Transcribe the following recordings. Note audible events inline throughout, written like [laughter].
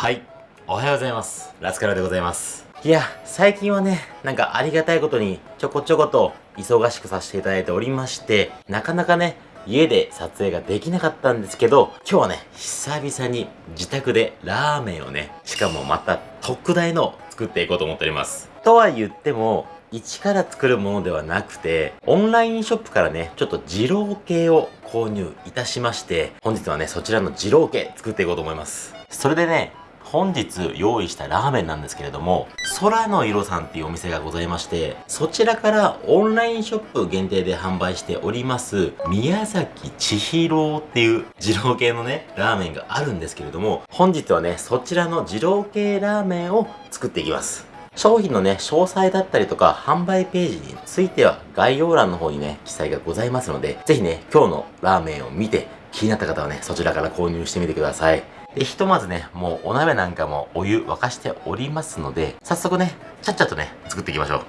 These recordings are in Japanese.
はい。おはようございます。ラスカルでございます。いや、最近はね、なんかありがたいことにちょこちょこと忙しくさせていただいておりまして、なかなかね、家で撮影ができなかったんですけど、今日はね、久々に自宅でラーメンをね、しかもまた特大の作っていこうと思っております。とは言っても、一から作るものではなくて、オンラインショップからね、ちょっと二郎系を購入いたしまして、本日はね、そちらの二郎系作っていこうと思います。それでね、本日用意したラーメンなんですけれども、空の色さんっていうお店がございまして、そちらからオンラインショップ限定で販売しております、宮崎千尋っていう二郎系のね、ラーメンがあるんですけれども、本日はね、そちらの二郎系ラーメンを作っていきます。商品のね、詳細だったりとか、販売ページについては概要欄の方にね、記載がございますので、ぜひね、今日のラーメンを見て、気になった方はね、そちらから購入してみてください。で、ひとまずね、もうお鍋なんかもお湯沸かしておりますので、早速ね、ちゃっちゃとね、作っていきましょう。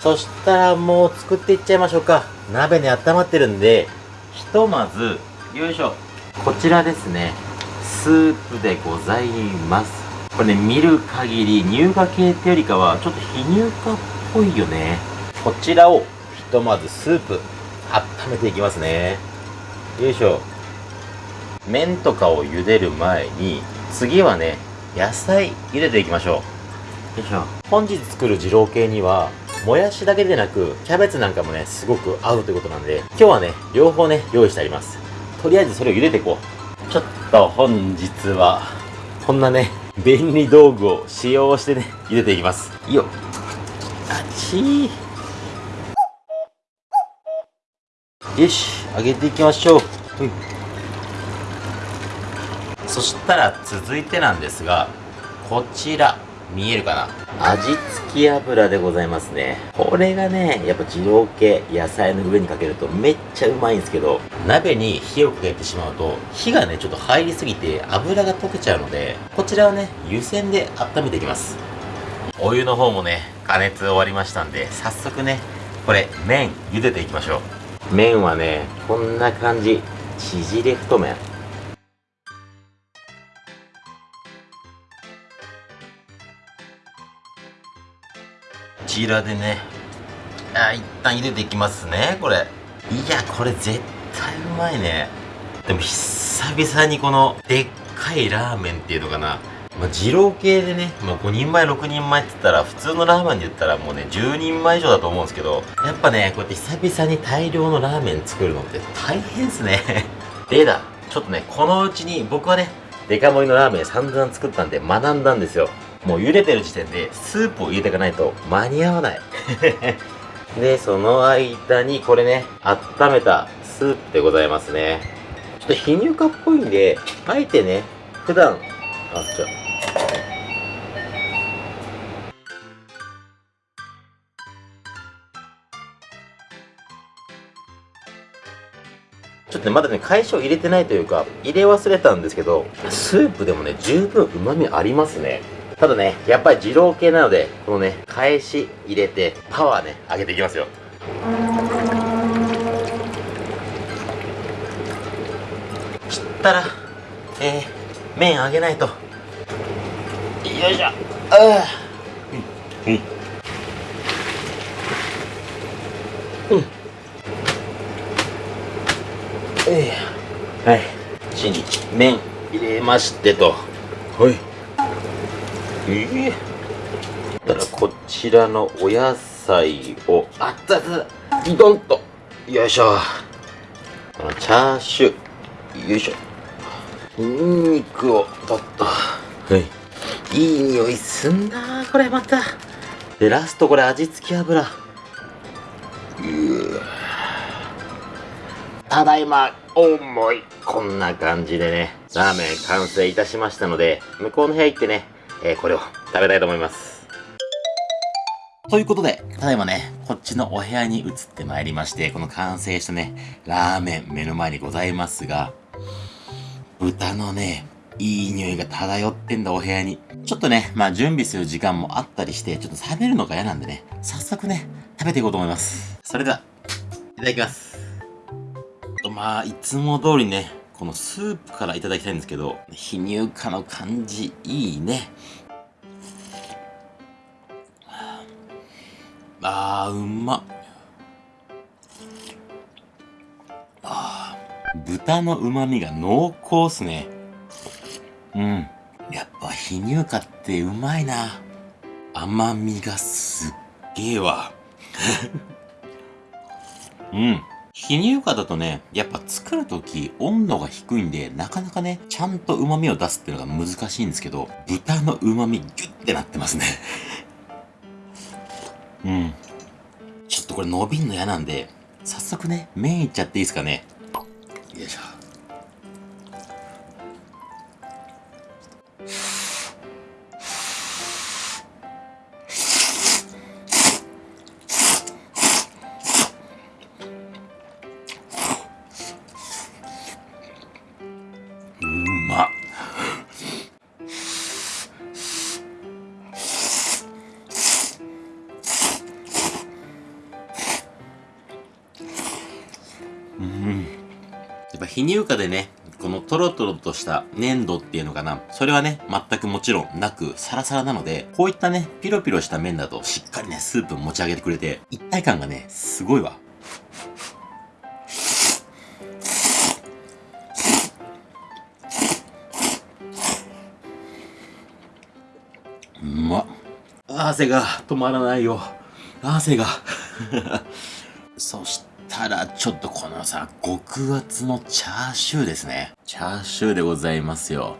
そしたらもう作っていっちゃいましょうか。鍋ね、温まってるんで、ひとまず、よいしょ。こちらですね、スープでございます。これね、見る限り乳化系ってよりかは、ちょっと非乳化っぽいよね。こちらを、ひとまずスープ、温めていきますね。よいしょ。麺とかを茹でる前に、次はね、野菜茹でていきましょう。よいしょ。本日作る二郎系には、もやしだけでなく、キャベツなんかもね、すごく合うということなんで、今日はね、両方ね、用意してあります。とりあえずそれを茹でていこう。ちょっと本日は、こんなね、便利道具を使用してね、茹でていきます。いいよ。あちー。よし、揚げていきましょう。うん。そしたら続いてなんですが、こちら、見えるかな？味付き油でございますね。これがね、やっぱ二郎系野菜の上にかけるとめっちゃうまいんですけど、鍋に火をかけてしまうと、火がね、ちょっと入りすぎて油が溶けちゃうので、こちらをね、湯煎で温めていきます。お湯の方もね、加熱終わりましたんで、早速ね、これ、麺、茹でていきましょう。麺はね、こんな感じ。縮れ太麺。ちらでねあ一旦茹でていきますねこれいやこれ絶対うまいねでも久々にこのでっかいラーメンっていうのかなまあ、二郎系でね、まあ、5人前、6人前って言ったら、普通のラーメンで言ったらもうね、10人前以上だと思うんですけど、やっぱね、こうやって久々に大量のラーメン作るのって大変っすね。[laughs] でだ、ちょっとね、このうちに僕はね、デカ盛りのラーメン散々作ったんで学んだんですよ。もう茹でてる時点でスープを入れていかないと間に合わない [laughs] で、その間にこれね、温めたスープでございますね。ちょっと非乳化っぽいんで、あえてね、普段、あ、じゃちょっとね、まだね、返しを入れてないというか、入れ忘れたんですけど、スープでもね、十分旨味ありますね。ただね、やっぱり二郎系なので、このね、返し入れて、パワーね、上げていきますよ。したら、えー、麺上げないと。よいしょ。ああ。うん。うん。えー、はい。火に麺入れましてと。はい。ええー、だからこちらのお野菜を。熱々。ドンと。よいしょ。このチャーシュー。よいしょ。ニンニクをとっと。はい。いい匂いすんな。これまた。でラストこれ味付き油。うただいま重い。こんな感じでね。ラーメン完成いたしましたので向こうの部屋行ってねえー、これを食べたいと思います。ということで、ただいまね、こっちのお部屋に移ってまいりまして、この完成したね、ラーメン目の前にございますが、豚のね、いい匂いが漂ってんだ、お部屋に。ちょっとね、まあ準備する時間もあったりして、ちょっと冷めるのが嫌なんでね、早速ね、食べていこうと思います。それでは、いただきます。まあ、いつも通りね、このスープからいただきたいんですけど、非乳化の感じ、いいね。あー、うまあー、豚の旨味が濃厚っすね。うん。やっぱ非乳化ってうまいな。甘みがすっげえわ。[laughs] うん。非乳化だとね、やっぱ作るとき温度が低いんで、なかなかね、ちゃんと旨味を出すっていうのが難しいんですけど、豚の旨味ギュッてなってますね [laughs] うん。ちょっとこれ伸びんの嫌なんで、早速ね、麺いっちゃっていいですかね。よいしょ。乳化でね、このトロトロとした粘土っていうのかな。それはね、全くもちろんなく、サラサラなので、こういったね、ピロピロした麺だとしっかりね、スープ持ち上げてくれて、一体感がね、すごいわ。うまっ。汗が止まらないよ。汗が。[laughs] そして、たら、ちょっとこのさ、極厚のチャーシューですね。チャーシューでございますよ。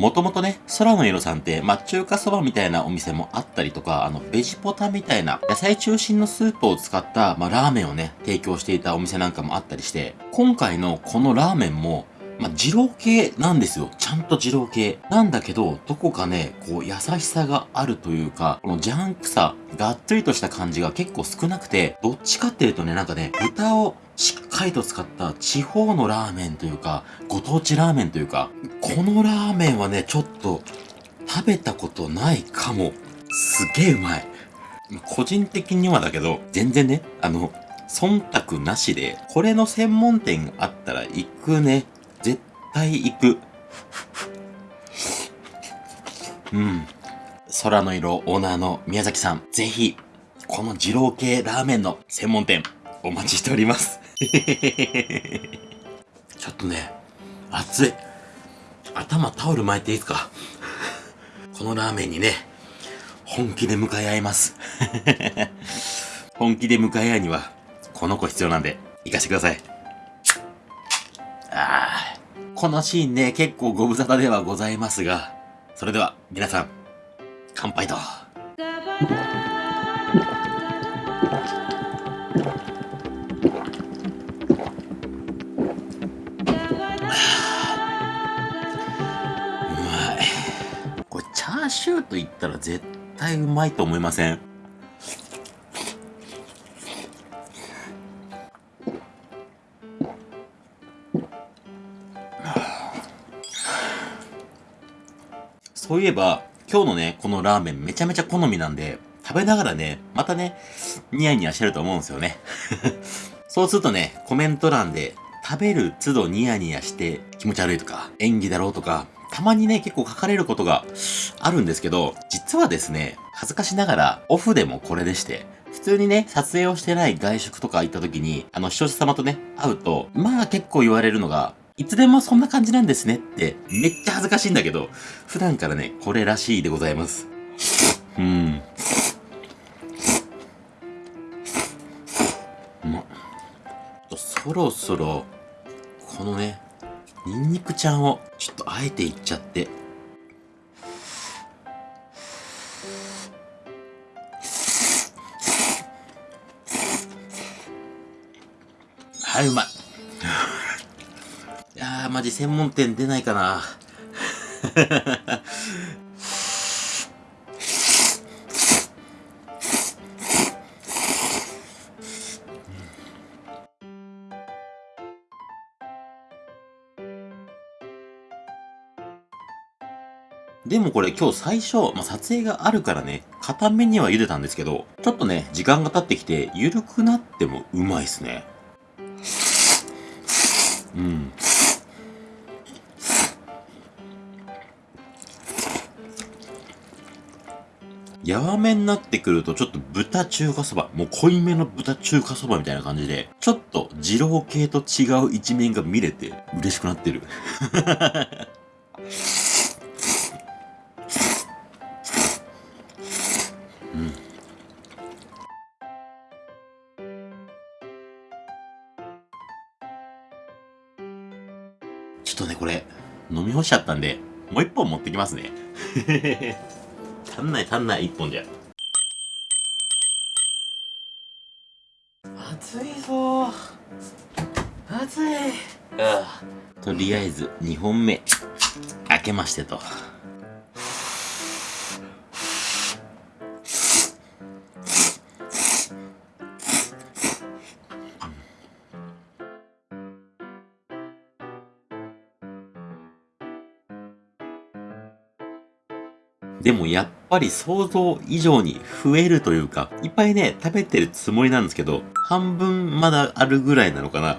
もともとね、空の色さんって、まあ、中華そばみたいなお店もあったりとか、あの、ベジポタみたいな野菜中心のスープを使った、まあ、ラーメンをね、提供していたお店なんかもあったりして、今回のこのラーメンも、まあ、二郎系なんですよ。ちゃんと二郎系。なんだけど、どこかね、こう、優しさがあるというか、このジャンクさ、がっつりとした感じが結構少なくて、どっちかっていうとね、なんかね、豚をしっかりと使った地方のラーメンというか、ご当地ラーメンというか、このラーメンはね、ちょっと食べたことないかも。すげえうまい。個人的にはだけど、全然ね、あの、忖度なしで、これの専門店があったら行くね。絶対行く。うん。空の色オーナーの宮崎さん、ぜひ、この二郎系ラーメンの専門店、お待ちしております。[laughs] ちょっとね、熱い。頭タオル巻いていいですか？[laughs] このラーメンにね、本気で向かい合います。[laughs] 本気で向かい合いには、この子必要なんで、行かせてください。ああ、このシーンね、結構ご無沙汰ではございますが、それでは、皆さん、乾杯と。ったら絶対うまいと思いません？そういえば、今日のね、このラーメンめちゃめちゃ好みなんで、食べながらね、またね、ニヤニヤしてると思うんですよね。[laughs] そうするとね、コメント欄で、食べる都度ニヤニヤして気持ち悪いとか、演技だろうとか、たまにね、結構書かれることがあるんですけど、実はですね、恥ずかしながら、オフでもこれでして、普通にね、撮影をしてない外食とか行った時に、あの、視聴者様とね、会うと、まあ結構言われるのが、いつでもそんな感じなんですねって、めっちゃ恥ずかしいんだけど、普段からね、これらしいでございます。うん。ま、そろそろ、このね、ニンニクちゃんをちょっとあえていっちゃって。はい、うまい。[laughs] いやー、マジ専門店出ないかな。でもこれ今日最初、まあ、撮影があるからね、片面には茹でたんですけど、ちょっとね、時間が経ってきて、緩くなってもうまいっすね。うん。やわめになってくるとちょっと豚中華そば、もう濃いめの豚中華そばみたいな感じで、ちょっと二郎系と違う一面が見れて嬉しくなってる。飲み干しちゃったんで、もう一本持ってきますね。[laughs] 足んない足んない、一本じゃ。暑いぞ暑いとりあえず、2本目、開けましてと。でもやっぱり想像以上に増えるというか、いっぱいね、食べてるつもりなんですけど、半分まだあるぐらいなのかな。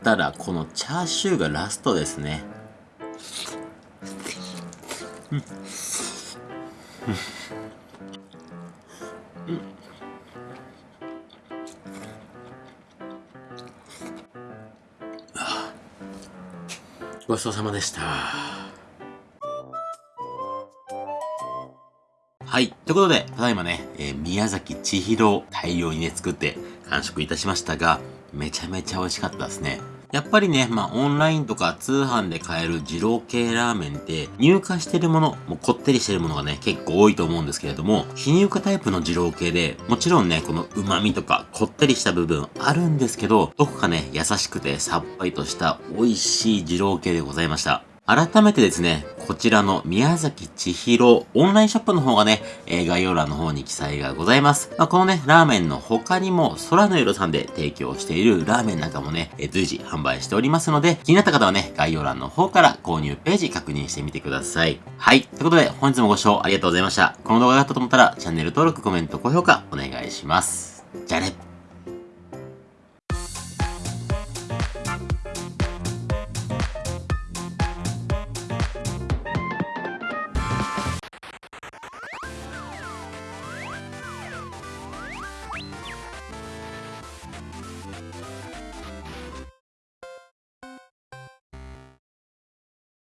そしたら、このチャーシューがラストですね。ごちそうさまでした。はい。ということで、ただいまね、えー、宮崎千尋大量にね、作って完食いたしましたが、めちゃめちゃ美味しかったですね。やっぱりね、まあオンラインとか通販で買える二郎系ラーメンって入荷してるもの、もこってりしてるものがね、結構多いと思うんですけれども、非入荷タイプの二郎系で、もちろんね、この旨味とかこってりした部分あるんですけど、どこかね、優しくてさっぱりとした美味しい二郎系でございました。改めてですね、こちらの宮崎千尋オンラインショップの方がね、え概要欄の方に記載がございます。まあ、このね、ラーメンの他にも空の色さんで提供しているラーメンなんかもね、え随時販売しておりますので、気になった方はね、概要欄の方から購入ページ確認してみてください。はい。ということで、本日もご視聴ありがとうございました。この動画が良かったと思ったら、チャンネル登録、コメント、高評価お願いします。じゃあね。